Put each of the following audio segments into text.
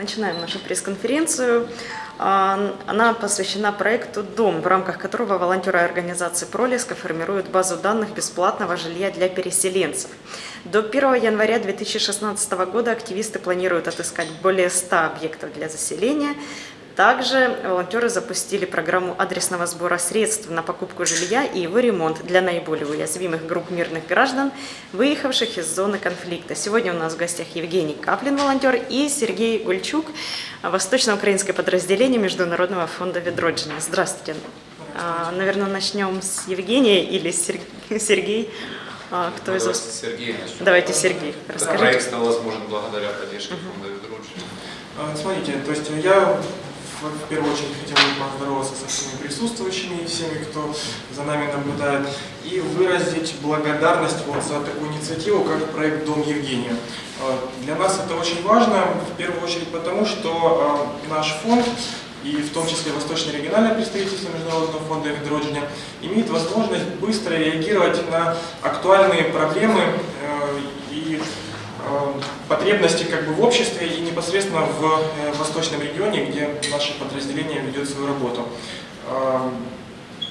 Начинаем нашу пресс-конференцию. А, она посвящена проекту «Дом», в рамках которого волонтеры организации «Пролеска» формируют базу данных бесплатного жилья для переселенцев. До 1 января 2016 года активисты планируют отыскать более 100 объектов для заселения, также волонтеры запустили программу адресного сбора средств на покупку жилья и его ремонт для наиболее уязвимых групп мирных граждан, выехавших из зоны конфликта. Сегодня у нас в гостях Евгений Каплин, волонтер, и Сергей Гульчук, восточно-украинское подразделение Международного фонда Ведроджина. Здравствуйте. А, наверное, начнем с Евгения или Сергей. А, кто ну, из вас? Сергей начнем. Давайте Сергей. Расскажите. Проект стал возможен благодаря поддержке фонда Ведроджина. Смотрите, то есть я в первую очередь хотел бы поздороваться со всеми присутствующими всеми, кто за нами наблюдает, и выразить благодарность вот за такую инициативу, как проект «Дом Евгения». А, для нас это очень важно, в первую очередь потому, что а, наш фонд и в том числе Восточное региональное представительство Международного фонда «Ведроджиня» имеет возможность быстро реагировать на актуальные проблемы потребности как бы в обществе и непосредственно в э, восточном регионе, где наше подразделение ведет свою работу. Э,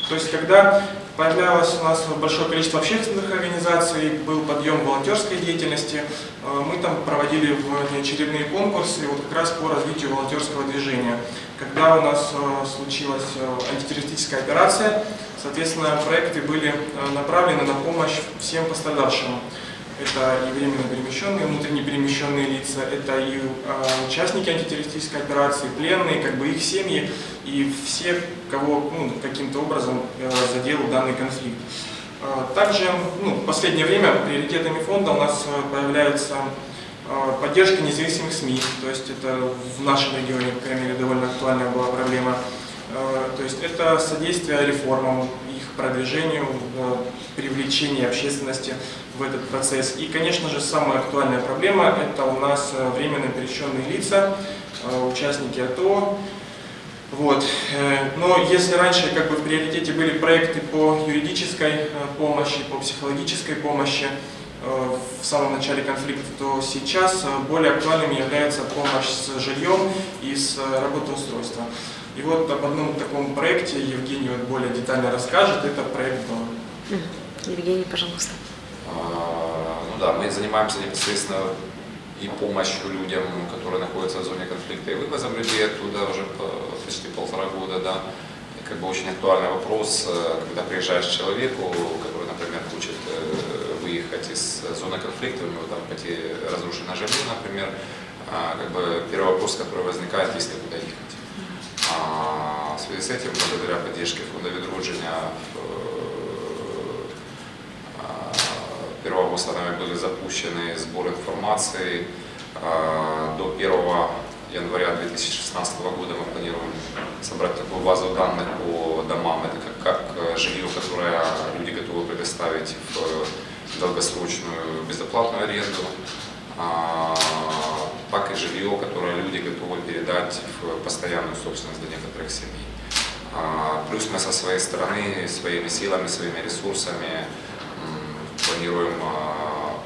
то есть, когда появлялось у нас большое количество общественных организаций, был подъем волонтерской деятельности, мы там проводили внеочередные конкурсы вот как раз по развитию волонтерского движения. Когда у нас случилась антитеррористическая операция, соответственно, проекты были направлены на помощь всем пострадавшим это и временно перемещенные, внутренне перемещенные лица, это и э, участники антитеррористической операции, пленные, как бы их семьи и все, кого ну, каким-то образом э, задел данный конфликт. Э, также ну, в последнее время приоритетами фонда у нас появляется э, поддержка независимых СМИ, то есть это в нашем регионе, по крайней мере, довольно актуальная была проблема. Э, то есть это содействие реформам, их продвижению, э, привлечение общественности в этот процесс. И, конечно же, самая актуальная проблема – это у нас э, временно перещенные лица, э, участники АТО. Вот. Э, но если раньше как бы в приоритете были проекты по юридической помощи, по психологической помощи в самом начале конфликта, то сейчас более актуальными является помощь с жильем и с работоустройством. И вот об одном таком проекте Евгений вот более детально расскажет. Это проект «Дом». Евгений, пожалуйста. А, ну да, мы занимаемся непосредственно и помощью людям, которые находятся в зоне конфликта, и вывозом людей оттуда уже почти полтора года, да. И как бы очень актуальный вопрос, э, когда приезжаешь к человеку, который, например, хочет э, выехать из зоны конфликта, у него там почти разрушено жилье, например, а, как бы первый вопрос, который возникает, есть ли куда ехать. А в связи с этим, благодаря поддержке фонда Ведроджиня, 1 августа нами были запущены сбор информации. А, до 1 января 2016 года мы планируем собрать такую базу данных по домам. Это как, как э, жилье, которое люди готовы предоставить в долгосрочную безоплатную аренду, а, так и жилье, которое люди готовы передать в постоянную собственность для некоторых семей. А, плюс мы со своей стороны, своими силами, своими ресурсами планируем а,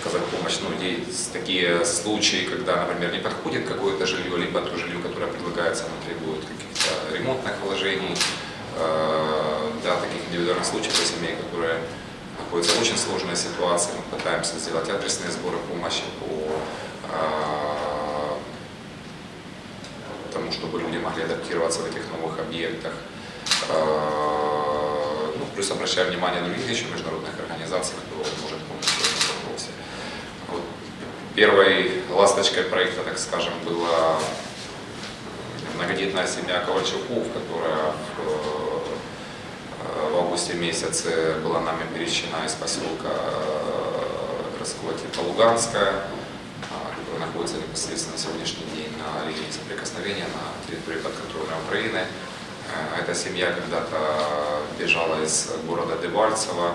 оказать помощь, ну, есть такие случаи, когда, например, не подходит какое-то жилье, либо то жилье, которое предлагается, оно требует каких-то ремонтных вложений, а, да, таких индивидуальных случаев для семей, которые находятся в очень сложной ситуации, мы пытаемся сделать адресные сборы помощи по а, тому, чтобы люди могли адаптироваться в этих новых объектах. Ну, плюс обращаем внимание на других еще международных организаций, может помочь в этом вопросе. Вот первой ласточкой проекта, так скажем, была многодетная семья Ковальчуков, которая в, э, в августе месяце была нами перечена из поселка э, городского типа Луганская, а, который находится непосредственно на сегодняшний день на линии соприкосновения на территории подконтрольной Украины. Э, эта семья когда-то бежала из города Дебальцево,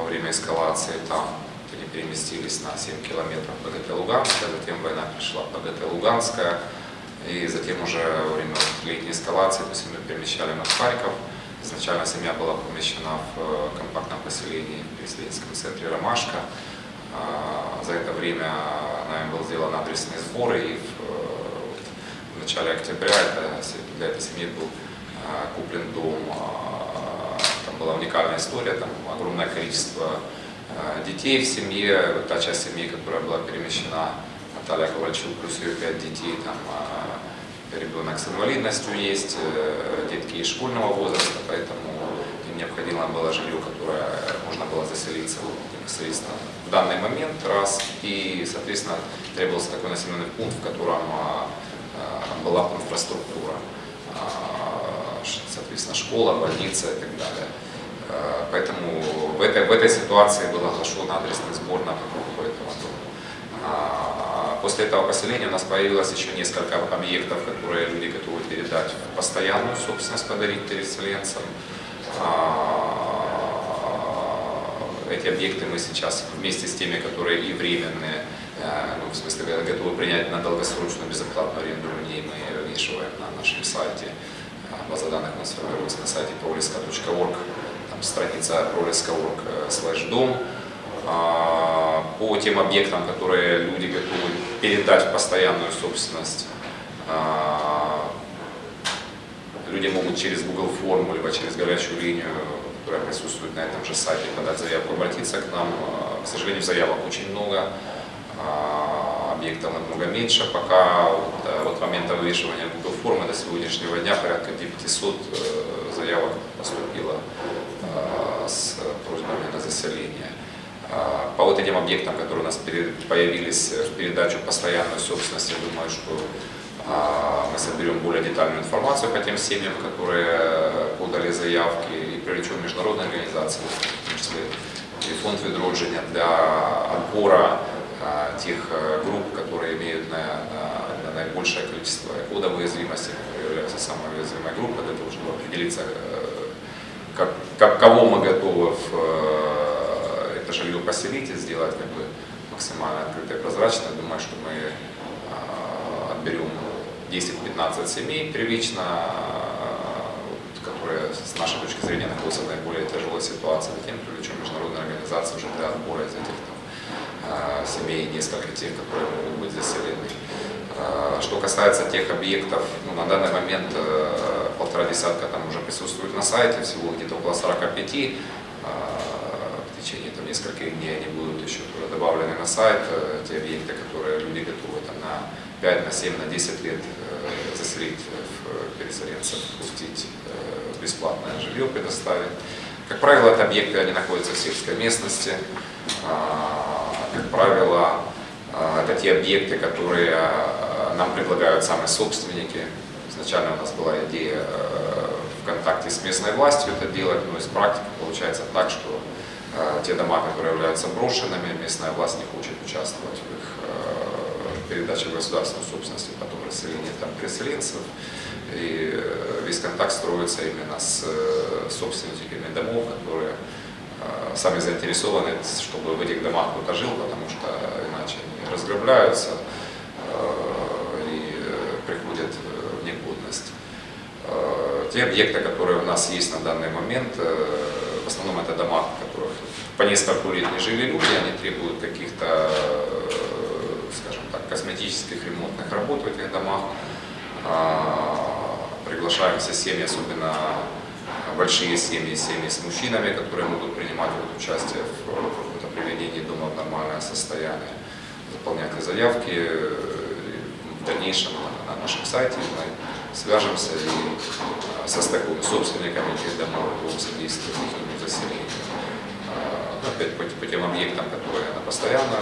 во время эскалации там они переместились на 7 километров ПГТ Луганская, затем война пришла ПГТ Луганская, и затем уже во время летней эскалации, то есть мы перемещали на Харьков. Изначально семья была помещена в э, компактном поселении в переселенском центре Ромашка. А, за это время нами был сделан адресный сбор, и в в начале октября для этой семьи был а, куплен дом. Была уникальная история, там огромное количество а, детей в семье. Вот та часть семьи, которая была перемещена, Наталья Ковальчук, плюс ее пять детей, там а, ребенок с инвалидностью есть, э, детки из школьного возраста, поэтому им необходимо было жилье, которое можно было заселиться непосредственно в данный момент, раз, и, соответственно, требовался такой населенный пункт, в котором была бы инфраструктура, соответственно, школа, больница и так далее. А, Поэтому в этой, в этой ситуации был оглашен адресный сбор на покупку этого дома. После этого поселения у нас появилось еще несколько объектов, которые люди готовы передать в постоянную собственность, подарить переселенцам. А, Эти объекты мы сейчас вместе с теми, которые и временные, э, ну, в смысле готовы принять на долгосрочную безоплатную аренду людей, мы вывешиваем на нашем сайте. А, База данных у нас формируется на сайте proliska.org, страница proliska.org слэш дом. А, По тем объектам, которые люди готовы передать в постоянную собственность, а, люди могут через Google форму, либо через горячую линию, которая присутствует на этом же сайте, подать заявку, обратиться к нам. А, К сожалению, заявок очень много, объектов намного меньше. Пока вот, э, от момента вывешивания Google формы до сегодняшнего дня порядка 900 э, заявок поступило э, с просьбами на заселение. А, По вот этим объектам, которые у нас появились в передачу постоянной собственности, я думаю, что а, мы соберем более детальную информацию по тем семьям, которые подали заявки и привлечем международные организации, в том числе и фонд відродження для отбора а, тех э, групп, которые имеют на, на- на наибольшее количество кодов уязвимости, являются самой уязвимой группой, для того, чтобы определиться, э, как, кого мы готовы в э, это жилье поселить и сделать как бы максимально открыто и прозрачно. Я думаю, что мы а, отберем 10-15 семей первично, вот, которые с нашей точки зрения находятся в наиболее тяжелой ситуации, затем привлечем международные организации уже для отбора из этих там, а, семей, несколько тех, которые могут быть заселены. А, Что касается тех объектов, ну, на данный момент э, полтора десятка там уже присутствует на сайте, всего где-то около 45. А, В течение там, нескольких дней они будут еще тоже добавлены на сайт, э, те объекты, которые люди готовы там, на 5, на 7, на 10 лет э, заселить в переселенцев, пустить э, бесплатное жилье предоставить. Как правило, это объекты, они находятся в сельской местности. А, Как правило, а, это те объекты, которые нам предлагают сами собственники. Изначально у нас была идея э, в контакте с местной властью это делать, но из практики получается так, что э, те дома, которые являются брошенными, местная власть не хочет участвовать в их э, передаче в государственную собственность, потом расселение там переселенцев. И весь контакт строится именно с собственниками домов, которые сами заинтересованы, чтобы в этих домах кто-то жил, потому что иначе они разграбляются э, и э, приходят в негодность. Э, Те объекты, которые у нас есть на данный момент, э, в основном это дома, в которых по несколько лет не жили люди, они требуют каких-то, э, скажем так, косметических ремонтных работ в этих домах. А, Приглашаем все семьи, особенно большие семьи, семьи с мужчинами, которые могут принимать вот участие в каком-то приведении дома в нормальное состояние. Заполняйте заявки. э, В дальнейшем на на нашем сайте свяжемся и э, состыкуем с собственниками этих домов по содействию их заселению. А, Опять по, по тем объектам, которые на постоянно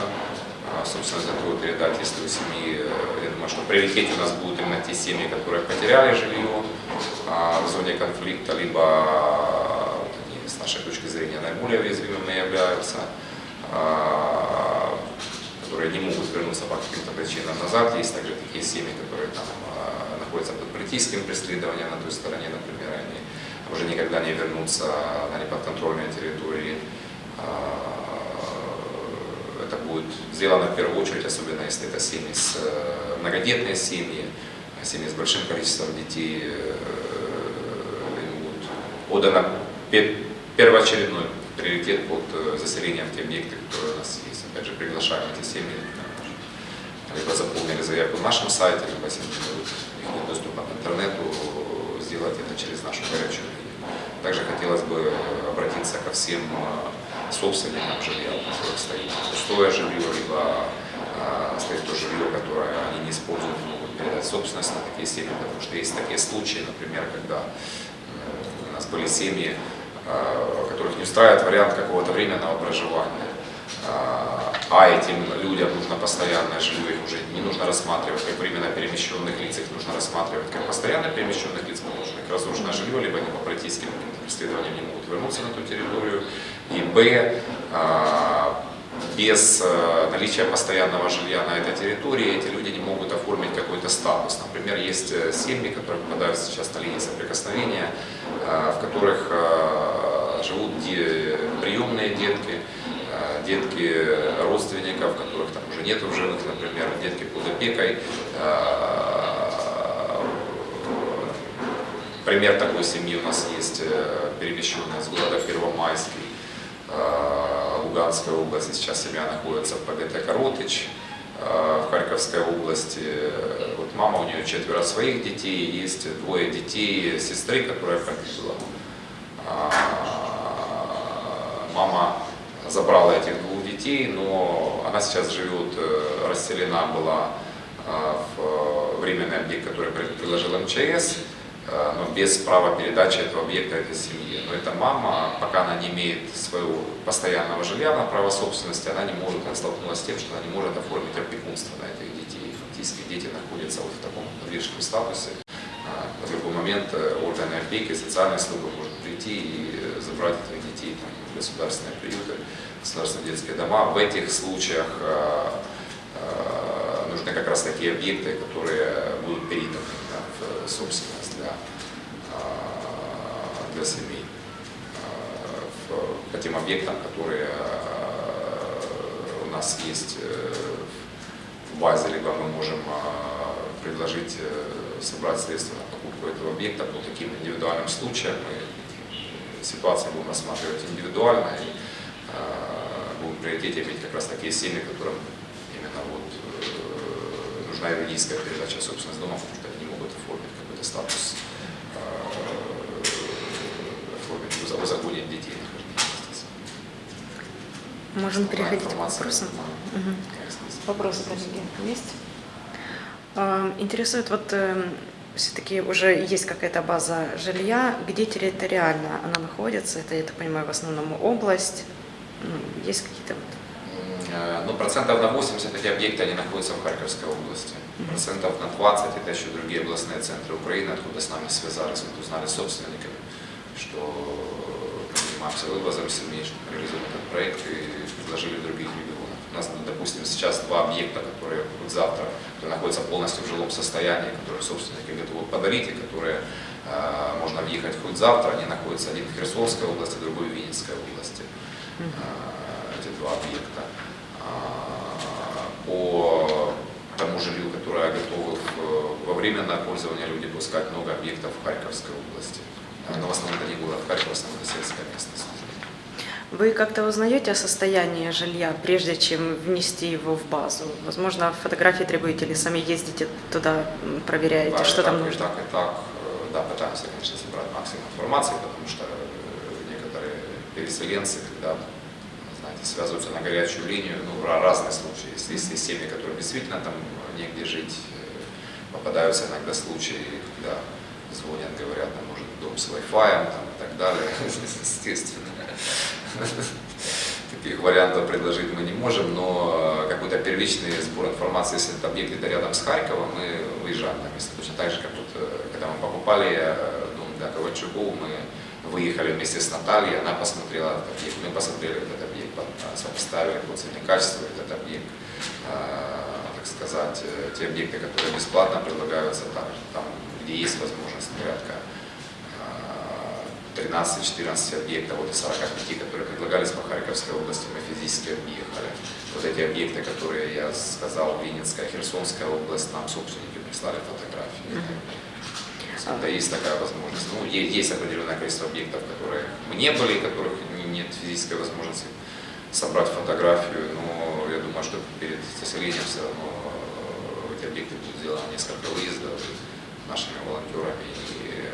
а, собственно, готовы передать, если у семьи, э, я думаю, что приоритете у нас будут именно те семьи, которые потеряли жилье а, в зоне конфликта, либо а, вот они, с нашей точки зрения наиболее уязвимыми являются, а, которые не могут вернуться по каким-то причинам назад. Есть также такие семьи, которые там а, находятся под политическим преследованием на той стороне, например, они уже никогда не вернутся на неподконтрольные территории. А, Это будет сделано в первую очередь, особенно если это семьи с э, многодетные семьи, семьи с большим количеством детей, э, им будет отдано пе- первоочередной приоритет под э, заселение в те объекты, которые у нас есть. Опять же, приглашаем эти семьи, э, либо заполнили заявку на нашем сайте, либо если доступа к интернету, сделать это через нашу горячую линию. Также хотелось бы обратиться ко всем а, собственникам жилья, у которых стоит пустое жилье, либо а, стоит то жилье, которое они не используют, могут передать собственность на такие семьи, потому что есть такие случаи, например, когда э, у нас были семьи, а, которых не устраивает вариант какого-то временного проживания. А, этим людям нужно постоянное жилье, их уже не нужно рассматривать как временно перемещенных лиц, их нужно рассматривать как постоянно перемещенных лиц, потому что их разрушенное жилье, либо они по политическим преследованиям не могут вернуться на ту территорию. И Б, а, без э, наличия постоянного жилья на этой территории эти люди не могут оформить какой-то статус. Например, есть э, семьи, которые попадают сейчас на линии соприкосновения, э, в которых живут приемные детки, детки родственников, которых там уже нет в живых, например, детки под опекой. Пример такой семьи у нас есть, перемещенная с города Первомайский Луганской области, сейчас семья находится в ПГТ Коротыч, э, в Харьковской области. Вот мама, у нее четверо своих детей, есть двое детей сестры, которая погибла. А, мама забрала этих двух детей, но она сейчас живет, э, расселена была э, в временный объект, который предложил МЧС. Э, но без права передачи этого объекта этой семье. Но эта мама, пока она не имеет своего постоянного жилья на право собственности, она не может, она столкнулась с тем, что она не может оформить опекунство на этих детей. Фактически дети находятся вот в таком подвижном статусе. А, в любой момент э, органы опеки, социальная служба может прийти и забрать в государственные приюты, государственные детские дома. В этих случаях э, нужны как раз такие объекты, которые будут переданы да, в собственность для, для семей. По тем объектам, которые у нас есть э, в базе, либо мы можем предложить э, собрать средства на покупку этого объекта по таким индивидуальным случаям. Мы ситуацию будем рассматривать индивидуально и будем в приоритете иметь как раз такие семьи, которым именно вот э, нужна юридическая передача собственности дома, потому что они не могут оформить какой-то статус, э, оформить, узаконить детей. Можем переходить к вопросам. Угу. Вопросы, коллеги, есть? А, интересует, вот эм, все-таки уже есть какая-то база жилья, где территориально она находится, это, я так понимаю, в основном область, ну, есть какие-то вот? Э, ну, процентов на 80 эти объекты они находятся в Харьковской области. Процентов на 20 это еще другие областные центры Украины, откуда с нами связались, мы узнали собственниками, что мы занимаемся вывозом семей, реализуем этот проект и предложили других регионов. У нас, допустим, сейчас два объекта, которые будут завтра, которые находятся полностью в жилом состоянии, которые собственники готовы подарить и которые э, можно въехать хоть завтра, они находятся один в Херсонской области, другой в Винницкой области. Э, эти два объекта по тому жилью, которое готовы во временное пользование люди пускать много объектов в Харьковской области. Но в основном это не город Харьков, в основном это сельская местность. Вы как-то узнаете о состоянии жилья, прежде чем внести его в базу? Возможно, фотографии требуете или сами ездите туда, проверяете, да, что и там так, нужно? И так, и так. Э, да, пытаемся, конечно, собрать максимум информации, потому что э, некоторые переселенцы, когда знаете, связываются на горячую линию, ну, разные случаи. Есть, есть семьи, которые действительно там негде жить, э, попадаются иногда случаи, когда звонят, говорят, нам нужен дом с Wi-Fi там, и так далее, естественно. Таких вариантов предложить мы не можем, но какой-то первичный сбор информации, если этот объект где-то рядом с Харьковом, мы выезжаем на место. Точно так же, как вот, э, когда мы покупали э, дом для Ковальчуков, мы выехали вместе с Натальей, она посмотрела этот объект, мы посмотрели этот объект, сопоставили по цене качества этот объект, а, так сказать, э, те объекты, которые бесплатно предлагаются там, там где есть возможность порядка 13-14 а, объектов, вот из 45, которые предлагались по Харьковской области, мы физически объехали. Вот эти объекты, которые я сказал, Винницкая, Херсонская область, нам собственники прислали фотографии. -hmm. Это есть такая возможность. Ну, есть определенное количество объектов, которые мы не были, которых нет физической возможности собрать фотографию, но я думаю, что перед заселением все равно э, эти объекты будут сделаны несколько выездов нашими волонтерами и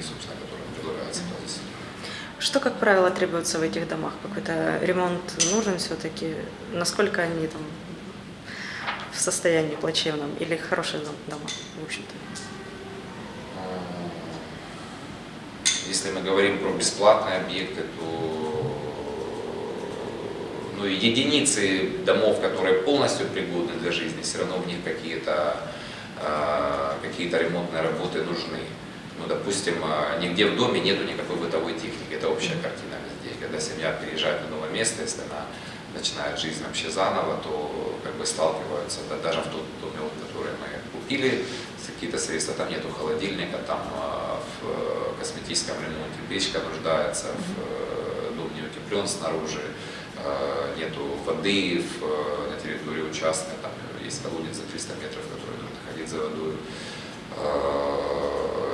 людьми, собственно, которые Что, как правило, требуется в этих домах? Какой-то ремонт нужен все-таки? Насколько они там в состоянии плачевном или хорошие дом- дома, в общем-то? Если мы говорим про бесплатные объекты, то ну, единицы домов, которые полностью пригодны для жизни, все равно в них какие-то э, какие-то ремонтные работы нужны. Ну, допустим, э, нигде в доме нету никакой бытовой техники, это общая картина везде. Когда семья переезжает на новое место, если она начинает жизнь вообще заново, то как бы сталкиваются, да, даже в тот доме, который мы купили, какие-то средства, там нету холодильника, там э, в косметическом ремонте печка нуждается, в э, дом не утеплен снаружи, э, нету воды в, э, на территории участка, там есть колодец за 300 метров, который нужно ходить за водой.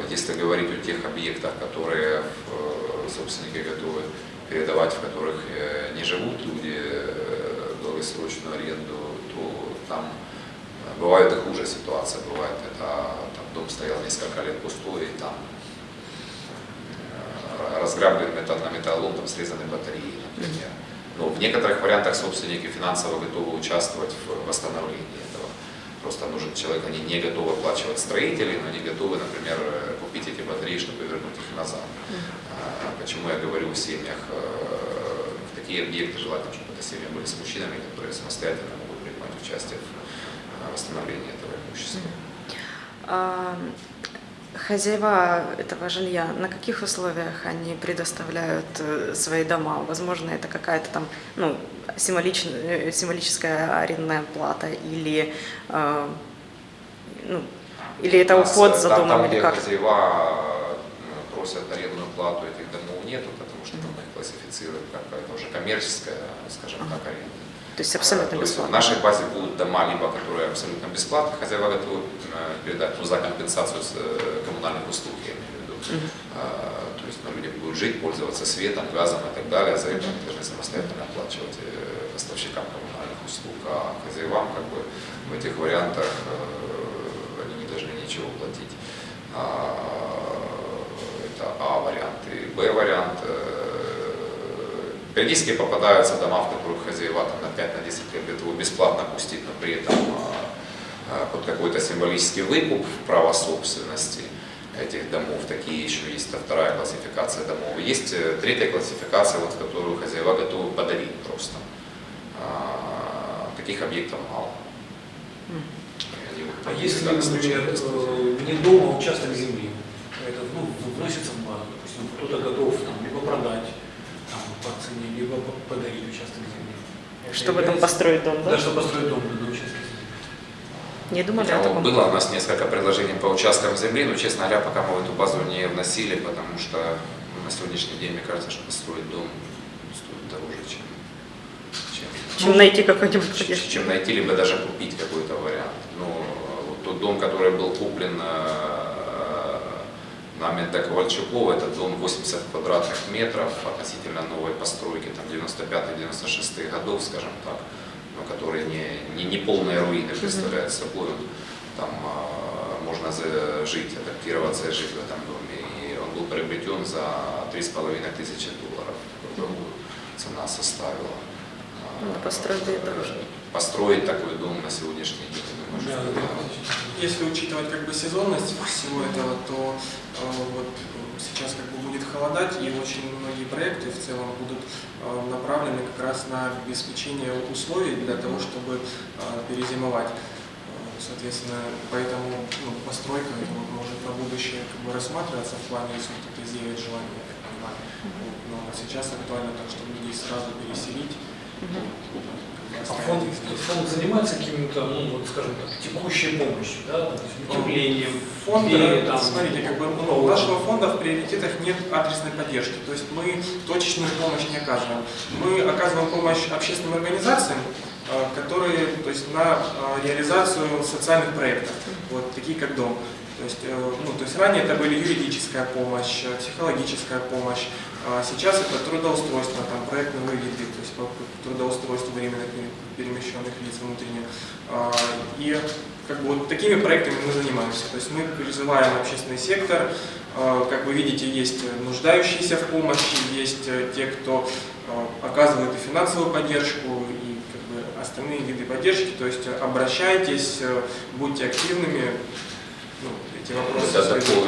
Если говорить о тех объектах, которые э, собственники готовы передавать, в которых э, не живут люди, э, долгосрочную аренду, то там бывает и хуже ситуация, бывает это там, дом стоял несколько лет пустой, и там разграблен металл, на металлолом, там срезаны батареи, например. Но в некоторых вариантах собственники финансово готовы участвовать в восстановлении этого. Просто нужен человек, они не готовы оплачивать строителей, но они готовы, например, э, батареи, чтобы вернуть их назад. А, Почему я говорю о семьях? э, В такие объекты желательно, чтобы это семьи были с мужчинами, которые самостоятельно могут принимать участие в э, восстановлении этого имущества. А, Хозяева этого жилья, на каких условиях они предоставляют э, свои дома? Возможно, это какая-то там ну, символич- э, символическая арендная плата или, э, ну, или это нас, уход э, за там, домом там, или где как? хозяева э, просят арендную плату, этих домов нету, потому что там их классифицируют как это уже коммерческая, скажем так, аренда. То есть абсолютно То есть в бесплатно. нашей базе будут дома, либо которые абсолютно бесплатно, хозяева готовы э, передать ну, за компенсацию с, э, коммунальных услуг, я имею в виду. А, То есть ну, люди будут жить, пользоваться светом, газом и так далее, за это они должны самостоятельно оплачивать э, поставщикам коммунальных услуг, а хозяевам как бы в этих вариантах э, они не должны ничего платить. А, Это А вариант. И Б вариант. э, Периодически попадаются дома, в которых хозяева там, на 5-10 лет готовы бесплатно пустить, но при этом а, а, под какой-то символический выкуп права собственности этих домов. Такие еще есть а вторая классификация домов. Есть э, третья классификация, вот, которую хозяева готовы подарить просто. Таких объектов мало. А если, например, э, не дома, а участок земли, это ну, вносится в базу, допустим, кто-то готов там, либо продать там, по цене, либо по- подарить участок земли. Это Чтобы там является- построить дом, да? Да, чтобы построить дом на участке земли. Не думали о Ну, таком? Было у нас несколько предложений по участкам земли, но, честно говоря, пока мы в эту базу не вносили, потому что на сегодняшний день, мне кажется, что построить дом стоит дороже, чем, чем, Чем найти какой-нибудь чем- чем найти, либо даже купить какой-то вариант. Но тот дом, который был куплен э, нами до Ковальчукова, это дом 80 квадратных метров относительно новой постройки, там 95-96 годов, скажем так, но который не, не, не полные руины представляет собой. Там а, можно жить, адаптироваться и жить в этом доме. И он был приобретен за 3,5 тысячи долларов. Цена составила. Ну, построили э, дороже. Построить такой дом на сегодняшний день, Да, Если учитывать как бы сезонность всего этого, то э, вот сейчас как бы будет холодать, и очень многие проекты в целом будут э, направлены как раз на обеспечение условий для того, чтобы э, перезимовать. Э, Соответственно, поэтому ну, постройка может на будущее как бы рассматриваться в плане, если кто-то изъявит желание, я так понимаю. Но сейчас актуально так, чтобы людей сразу переселить. А оставить фонд, занимается какими-то, ну, вот, скажем так, текущей помощью, да, утеплением, Фонд, или э, там, смотрите, как бы ну, у нашего фонда в приоритетах нет адресной поддержки, то есть мы точечную помощь не оказываем. Мы оказываем помощь общественным организациям, э, которые, то есть на э, реализацию социальных проектов. вот, такие как дом. То есть, э, ну, то есть ранее это были юридическая помощь, э, психологическая помощь, а сейчас это трудоустройство, там, проектные выведы, то есть по трудоустройству временно перемещенных лиц внутренне. А, И как бы вот такими проектами мы занимаемся. То есть мы призываем общественный сектор, а, как вы видите, есть нуждающиеся в помощи, есть э, те, кто а, оказывает и финансовую поддержку, и как бы остальные виды поддержки. То есть обращайтесь, будьте активными, вопросы. Да,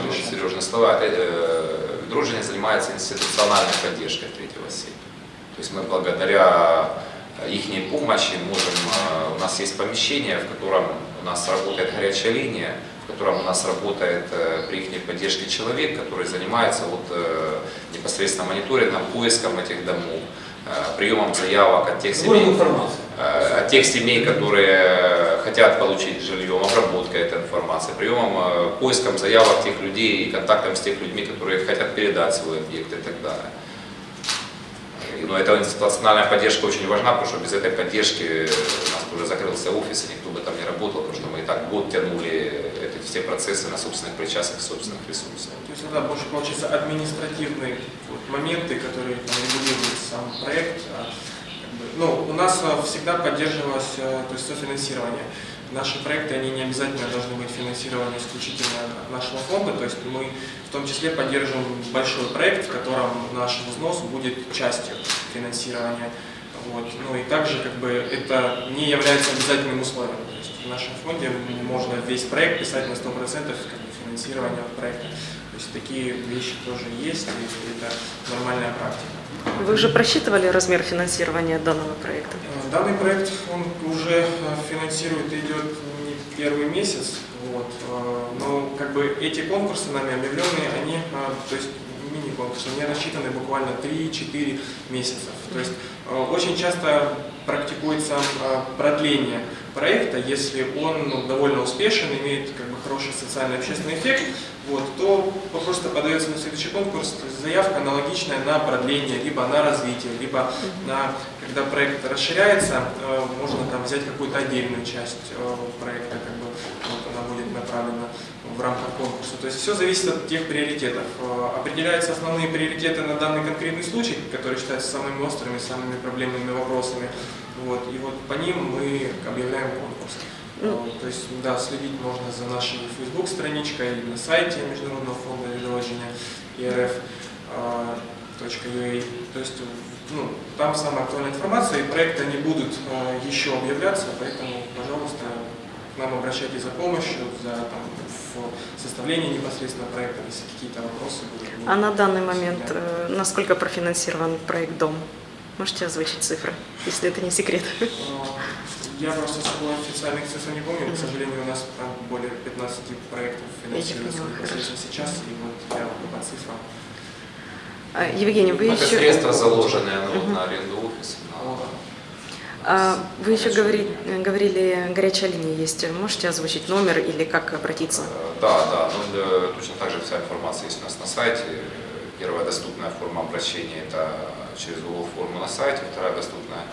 решать. Сережные слова. Э, Дружина занимается институциональной поддержкой третьего сектора. То есть мы благодаря их помощи можем, э, у нас есть помещение, в котором у нас работает горячая линия, в котором у нас работает э, при их поддержке человек, который занимается вот, э, непосредственно мониторингом, поиском этих домов, э, приемом заявок от тех семей. Э, от тех семей, которые хотят получить жилье, обработкой этой информации, приемом, э, поиском заявок тех людей и контактом с тех людьми, которые хотят передать свой объект и так далее. И, ну, эта институциональная поддержка очень важна, потому что без этой поддержки у нас уже закрылся офис, и никто бы там не работал, потому что мы и так год тянули эти все процессы на собственных причастных, собственных ресурсах. То есть это больше получается административные вот моменты, которые там, регулируют сам проект. а, ну, у нас а, всегда поддерживалось а, то есть софинансирование. Наши проекты, они не обязательно должны быть финансированы исключительно от нашего фонда, то есть мы в том числе поддерживаем большой проект, в котором наш взнос будет частью финансирования. Вот. Ну и также как бы это не является обязательным условием. То есть в нашем фонде можно весь проект писать на 100% как бы, финансирования проекта. То есть такие вещи тоже есть, и это нормальная практика. Вы уже просчитывали размер финансирования данного проекта? Э, Данный проект он уже э, финансирует и идет не первый месяц, вот, э, но как бы эти конкурсы нами объявленные, они, то есть мини-конкурсы, они рассчитаны буквально 3-4 месяца. То есть очень часто практикуется э, продление проекта, если он ну, довольно успешен, имеет как бы хороший социальный общественный эффект, вот, то просто подается на следующий конкурс. Заявка аналогичная на продление, либо на развитие, либо на, когда проект расширяется, э, можно там взять какую-то отдельную часть э, проекта, как бы вот она будет направлена в рамках конкурса. То есть все зависит от тех приоритетов. Э, Определяются основные приоритеты на данный конкретный случай, которые считаются самыми острыми, самыми проблемными вопросами. Вот, и вот по ним мы объявляем конкурс. Ну. Э, То есть, да, следить можно за нашей Facebook-страничкой или на сайте Международного фонда видовождения irf.ua. То есть, ну, там самая актуальная информация, и проекты они будут э, еще объявляться, поэтому, пожалуйста, к нам обращайтесь за помощью, за там, в составлении непосредственно проекта, если какие-то вопросы будут. А на данный момент Да. э, насколько профинансирован проект «Дом»? Можете озвучить цифры, если это не секрет? Э, Я просто официальных цифр не помню, к сожалению, у нас там более 15 проектов финансируется непосредственно сейчас, и вот я по цифрам. А, Евгений, вы Это еще... средства, заложенные ну, Мгм. на аренду офиса. на- Вы еще говори- говорили, горячая линия есть. Можете озвучить номер или как обратиться? Э, Да, да, ну, да, точно так же вся информация есть у нас на сайте. Первая доступная форма обращения – это через Google форму на сайте, вторая доступная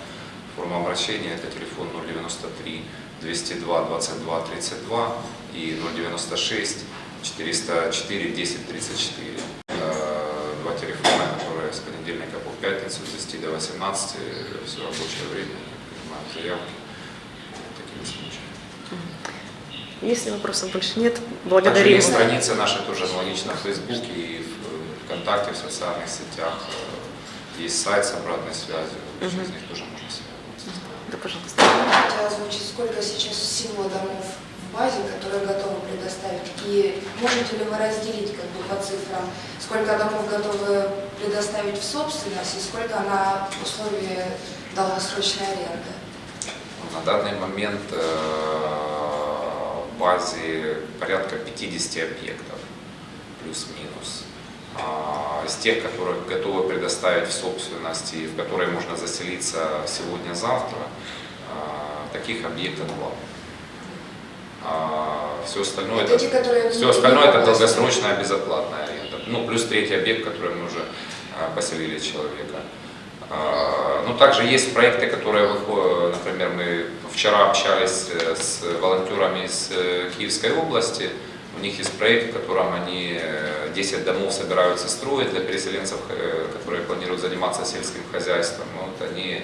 форма обращения – это телефон 093 202 22 32 и 096 404 10 34. Э, Два телефона, которые с понедельника по пятницу с 10 до 18 все рабочее время принимают заявки такими случаями. Если вопросов больше нет, Также благодарим. есть страницы наши тоже аналогично в Фейсбуке и в ВКонтакте, в социальных сетях. Э, Есть сайт с обратной связью, через Мгм. них тоже можно связываться. Да, пожалуйста. Можете озвучить, сколько сейчас всего домов в базе, которые готовы предоставить? И можете ли вы разделить как бы, по цифрам, сколько домов готовы предоставить в собственность и сколько на условии долгосрочной аренды? На данный момент э, в базе порядка 50 объектов, плюс-минус. А, Из тех, которые готовы предоставить в собственность и в которые можно заселиться сегодня-завтра, а, таких объектов два. Все остальное Это те, которые Все остальное это долгосрочная безоплатная аренда. Ну, плюс третий объект, который мы уже а, поселили человека. А, Ну, также есть проекты, которые например, мы вчера общались э, с волонтерами из э, Киевской области, у них есть проект, в котором они э, 10 домов собираются строить для переселенцев, э, которые планируют заниматься сельским хозяйством. Вот они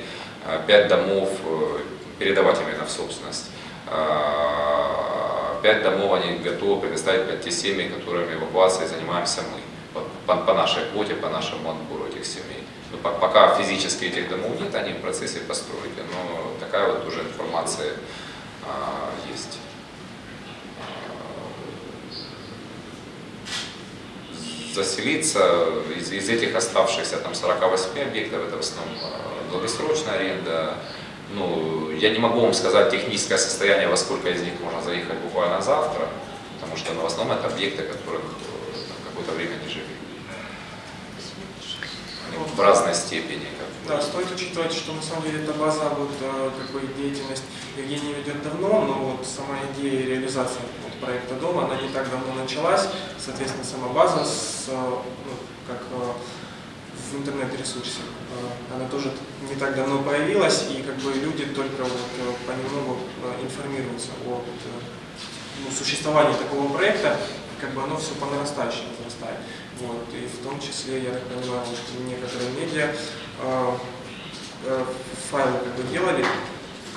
5 домов э, передавать именно в собственность. А, Пять домов они готовы предоставить под те семьи, которыми эвакуацией занимаемся мы. По- по нашей квоте, по нашему отбору этих семей. Ну, по- пока физически этих домов нет, они в процессе постройки, но такая вот уже информация а, есть. А, Заселиться из, из этих оставшихся там 48 объектов, это в основном а, долгосрочная аренда, ну, я не могу вам сказать техническое состояние, во сколько из них можно заехать буквально завтра, потому что ну, в основном это объекты, которых э, там какое-то время не жили. Они разной степени. Да, стоит учитывать, что на самом деле эта база, вот э, бы деятельность Евгения ведет давно, но вот сама идея реализации вот проекта дома, она не так давно началась. Соответственно, сама база с, э, ну, как э, в интернет-ресурсе, она тоже не так давно появилась, и как бы люди только вот понемногу информируются о ну, существовании такого проекта, как бы оно все по нарастающей возрастает. Вот, и в том числе, я так понимаю, вот некоторые медиа э, э, файлы как бы делали,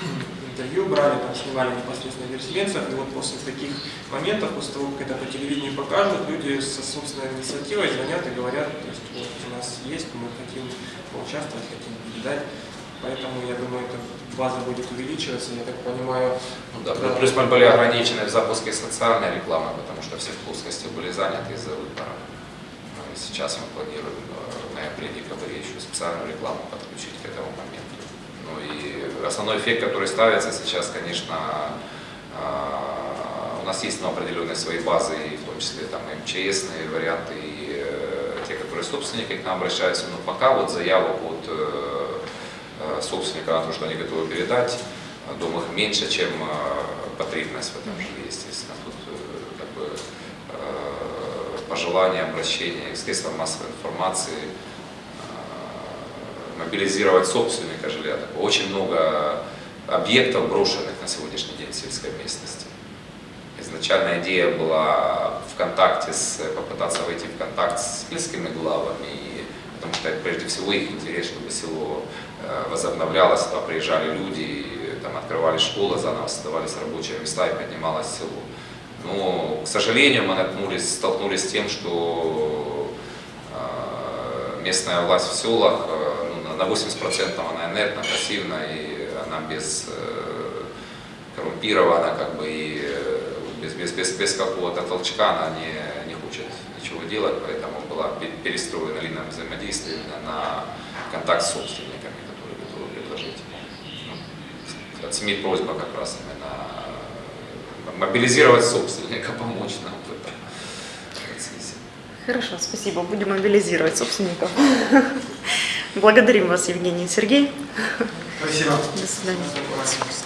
интервью брали, там снимали непосредственно переселенцев, и вот после таких моментов, после того, как это по телевидению покажут, люди со собственной инициативой звонят и говорят, то есть вот у нас есть, мы хотим поучаствовать, хотим передать, поэтому я думаю, эта база будет увеличиваться, я так понимаю, Ну да, плюс мы были ограничены в запуске социальной рекламы, потому что все плоскости были заняты из-за выборов. Ну, и сейчас мы планируем э, в ноябре-декабре еще специальную рекламу подключить к этому моменту. Ну и основной эффект, который ставится сейчас, конечно, а, у нас есть ну, определенные свои базы, и в том числе там МЧСные варианты, и э, те, которые собственники к нам обращаются, но пока вот заявок от э, собственника на то, что они готовы передать, э, дом их меньше, чем э, потребность в этом жилье, естественно. Тут э, как бы э, пожелания, обращения к средствам массовой информации, э, мобилизировать собственника жилья. Очень много объектов брошенных на сегодняшний день в сельской местности. Изначально идея была в контакте с, попытаться войти в контакт с сельскими главами, и- потому что прежде всего их интерес, чтобы село э, возобновлялось, туда приезжали люди, там открывали школы, заново создавались рабочие места и поднималось село. Но, к сожалению, мы наткнулись, столкнулись с тем, что э, местная власть в селах э, ну, на 80% она инертна, пассивна, и она без коррумпирована, как бы, и без, без, без, без какого-то толчка она не, ничего делать, поэтому была пе- перестроена линия взаимодействия на контакт с собственниками, которые готовы предложить. Ну, от СМИ просьба как раз именно э, мобилизировать собственника, помочь нам в этом процессе. Хорошо, спасибо. Будем мобилизировать собственников. Благодарим вас, Евгений и Сергей. спасибо. До свидания.